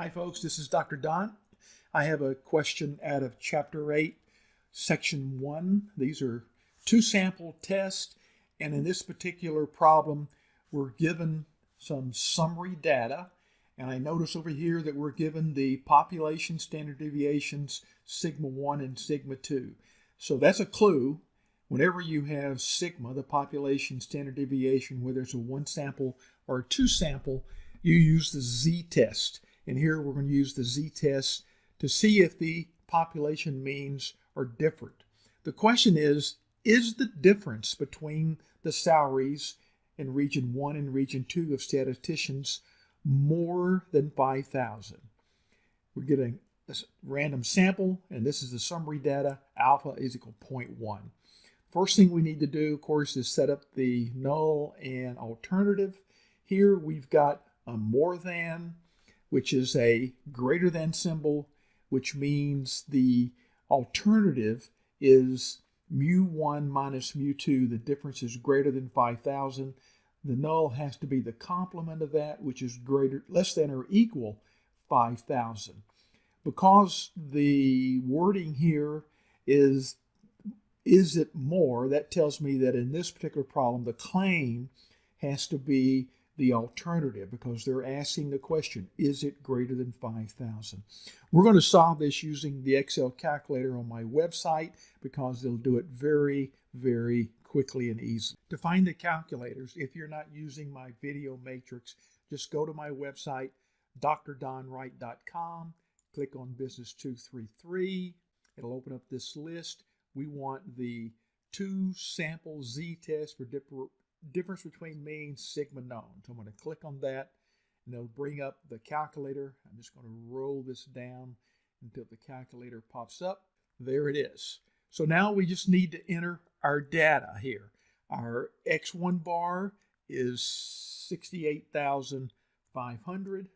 Hi folks, this is Dr. Don. I have a question out of Chapter 8, Section 1. These are two sample tests, and in this particular problem, we're given some summary data. And I notice over here that we're given the population standard deviations, sigma 1 and sigma 2. So that's a clue. Whenever you have sigma, the population standard deviation, whether it's a one sample or a two sample, you use the z-test. And here we're going to use the z-test to see if the population means are different. The question is, is the difference between the salaries in region 1 and region 2 of statisticians more than 5,000? We're getting a random sample, and this is the summary data. Alpha is equal to 0.1. First thing we need to do, of course, is set up the null and alternative. Here we've got a more than, which is a greater than symbol, which means the alternative is mu1 minus mu2. The difference is greater than 5,000. The null has to be the complement of that, which is greater, less than or equal 5,000. Because the wording here is, is it more, that tells me that in this particular problem, the claim has to be the alternative because they're asking the question, is it greater than 5,000? We're going to solve this using the Excel calculator on my website because they'll do it very, very quickly and easily. To find the calculators, if you're not using my video matrix, just go to my website, drdonwright.com, click on Business 233. It'll open up this list. We want the two sample z-test for difference between mean sigma known. So I'm going to click on that and it'll bring up the calculator. I'm just going to roll this down until the calculator pops up. There it is. So now we just need to enter our data here. Our X1 bar is 68,500.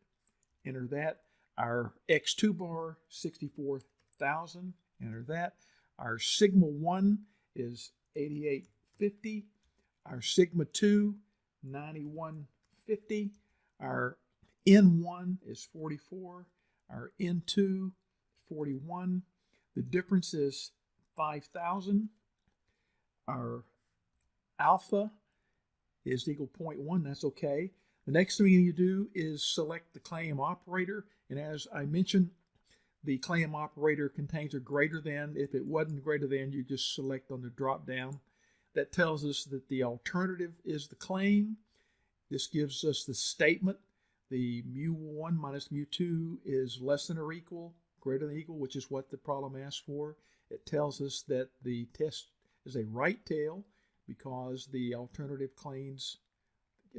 Enter that. Our X2 bar, 64,000. Enter that. Our sigma 1 is 8850. Our sigma 2, 9150. Our N1 is 44. Our N2, 41. The difference is 5,000. Our alpha is equal 0.1. That's okay. The next thing you do is select the claim operator. And as I mentioned, the claim operator contains a greater than. If it wasn't greater than, you just select on the drop down that tells us that the alternative is the claim. This gives us the statement. The mu1 minus mu2 is less than or equal, greater than equal, which is what the problem asks for. It tells us that the test is a right tail because the alternative claims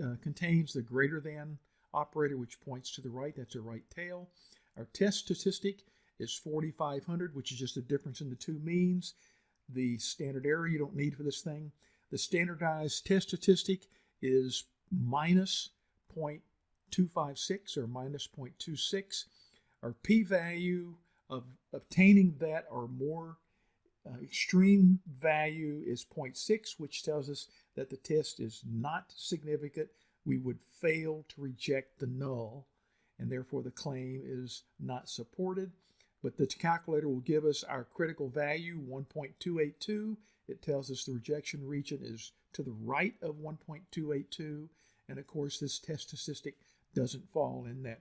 uh, contains the greater than operator, which points to the right. That's a right tail. Our test statistic is 4,500, which is just the difference in the two means the standard error you don't need for this thing. The standardized test statistic is minus 0.256 or minus 0.26. Our p-value of obtaining that or more uh, extreme value is 0.6, which tells us that the test is not significant. We would fail to reject the null, and therefore the claim is not supported but the calculator will give us our critical value, 1.282. It tells us the rejection region is to the right of 1.282. And of course, this test statistic doesn't fall in that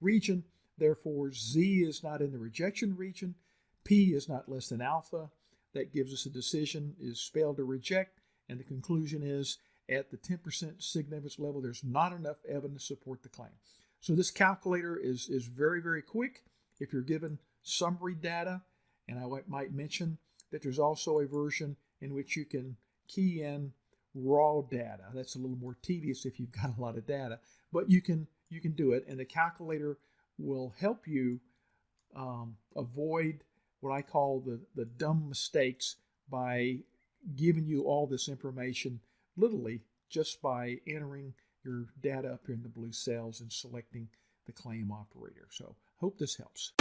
region. Therefore, Z is not in the rejection region. P is not less than alpha. That gives us a decision is failed to reject. And the conclusion is at the 10% significance level, there's not enough evidence to support the claim. So this calculator is, is very, very quick. If you're given summary data, and I might mention that there's also a version in which you can key in raw data. That's a little more tedious if you've got a lot of data, but you can you can do it, and the calculator will help you um, avoid what I call the the dumb mistakes by giving you all this information literally just by entering your data up here in the blue cells and selecting the claim operator. So hope this helps.